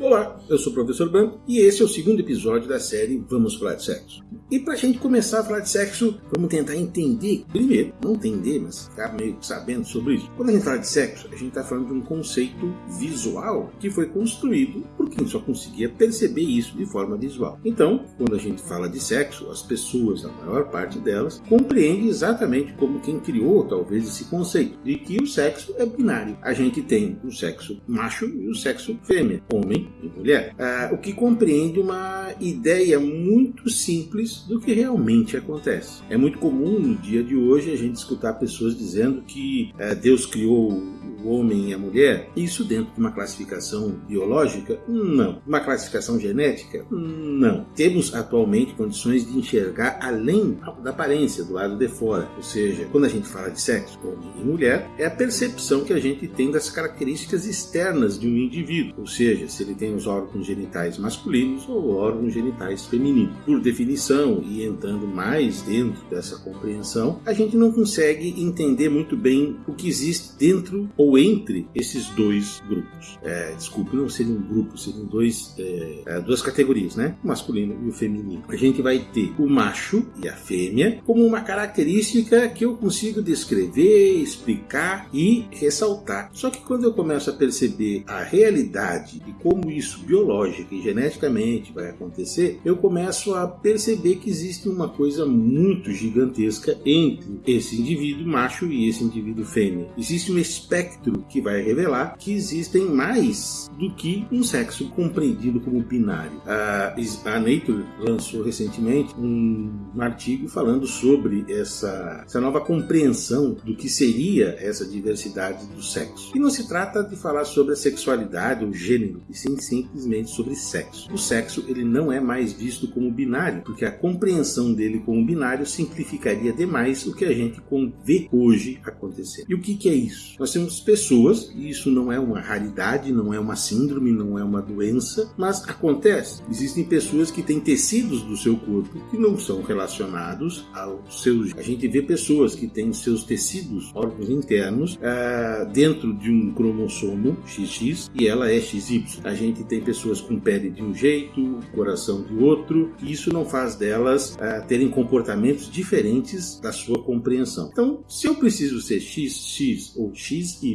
Olá, eu sou o professor Branco e esse é o segundo episódio da série Vamos Falar de Sexo. E para a gente começar a falar de sexo, vamos tentar entender, primeiro, não entender, mas ficar meio sabendo sobre isso. Quando a gente fala de sexo, a gente está falando de um conceito visual que foi construído quem só conseguia perceber isso de forma visual. Então, quando a gente fala de sexo, as pessoas, a maior parte delas, compreende exatamente como quem criou talvez esse conceito de que o sexo é binário. A gente tem o sexo macho e o sexo fêmea, homem e mulher, ah, o que compreende uma ideia muito simples do que realmente acontece. É muito comum no dia de hoje a gente escutar pessoas dizendo que ah, Deus criou o homem e a mulher, isso dentro de uma classificação biológica? Não. Uma classificação genética? Não. Temos atualmente condições de enxergar além da aparência, do lado de fora. Ou seja, quando a gente fala de sexo, homem e mulher, é a percepção que a gente tem das características externas de um indivíduo. Ou seja, se ele tem os órgãos genitais masculinos ou órgãos genitais femininos. Por definição, e entrando mais dentro dessa compreensão, a gente não consegue entender muito bem o que existe dentro ou entre esses dois grupos. É, desculpe, não seriam um grupo, seriam dois, é, é, duas categorias, né? O masculino e o feminino. A gente vai ter o macho e a fêmea como uma característica que eu consigo descrever, explicar e ressaltar. Só que quando eu começo a perceber a realidade e como isso biológica e geneticamente vai acontecer, eu começo a perceber que existe uma coisa muito gigantesca entre esse indivíduo macho e esse indivíduo fêmea. Existe um espectro que vai revelar que existem mais do que um sexo compreendido como binário. A, a Nature lançou recentemente um, artigo falando sobre essa, essa nova compreensão do que seria essa diversidade do sexo. E não se trata de falar sobre a sexualidade ou gênero, e sim simplesmente sobre sexo. O sexo ele não é mais visto como binário, porque a compreensão dele como binário simplificaria demais o que a gente vê hoje acontecer. E o que, que é isso? Nós temos pessoas, e isso não é uma raridade, não é uma síndrome, não é uma doença, mas acontece. Existem pessoas que têm tecidos do seu corpo que não são relacionados aos seus. A gente vê pessoas que têm seus tecidos, órgãos internos, uh, dentro de um cromossomo XX e ela é XY. A gente tem pessoas com pele de um jeito, coração de outro, e isso não faz delas uh, terem comportamentos diferentes da sua compreensão. Então, se eu preciso ser XX ou XY,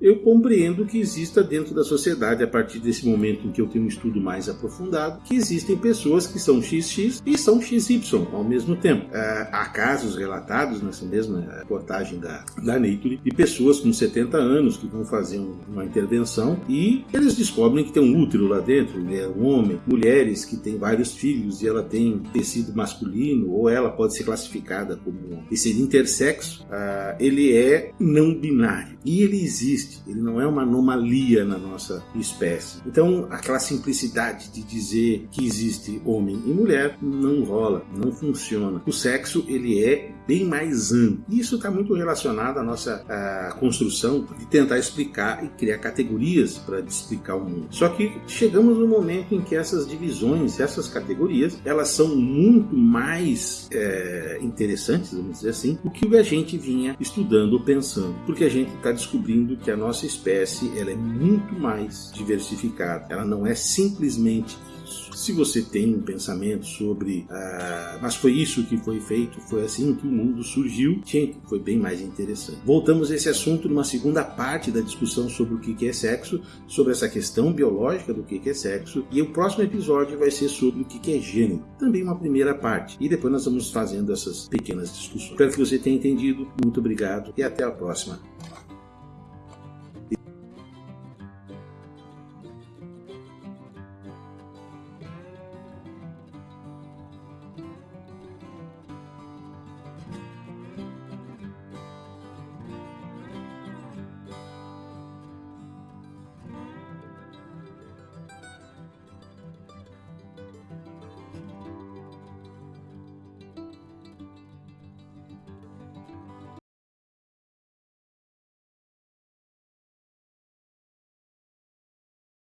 eu compreendo que exista dentro da sociedade, a partir desse momento em que eu tenho um estudo mais aprofundado, que existem pessoas que são XX e são XY ao mesmo tempo. Uh, há casos relatados nessa mesma reportagem da, da Nature de pessoas com 70 anos que vão fazer um, uma intervenção e eles descobrem que tem um útero lá dentro, ele é um homem, mulheres que têm vários filhos e ela tem tecido masculino, ou ela pode ser classificada como esse intersexo, uh, ele é não binário. E ele existe, ele não é uma anomalia na nossa espécie. Então, aquela simplicidade de dizer que existe homem e mulher não rola, não funciona. O sexo, ele é bem mais amplo. Isso está muito relacionado à nossa à construção de tentar explicar e criar categorias para explicar o mundo. Só que chegamos no momento em que essas divisões, essas categorias, elas são muito mais é, interessantes, vamos dizer assim, do que a gente vinha estudando ou pensando. Porque a gente está descobrindo que a nossa espécie ela é muito mais diversificada. Ela não é simplesmente se você tem um pensamento sobre, ah, mas foi isso que foi feito, foi assim que o mundo surgiu, gente, foi bem mais interessante. Voltamos a esse assunto numa segunda parte da discussão sobre o que é sexo, sobre essa questão biológica do que é sexo, e o próximo episódio vai ser sobre o que é gênero, também uma primeira parte, e depois nós vamos fazendo essas pequenas discussões. Espero que você tenha entendido, muito obrigado e até a próxima.